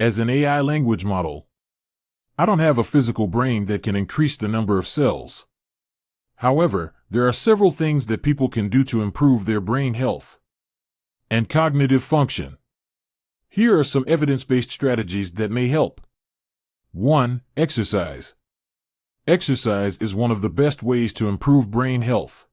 As an AI language model, I don't have a physical brain that can increase the number of cells. However, there are several things that people can do to improve their brain health and cognitive function. Here are some evidence based strategies that may help. 1. Exercise. Exercise is one of the best ways to improve brain health.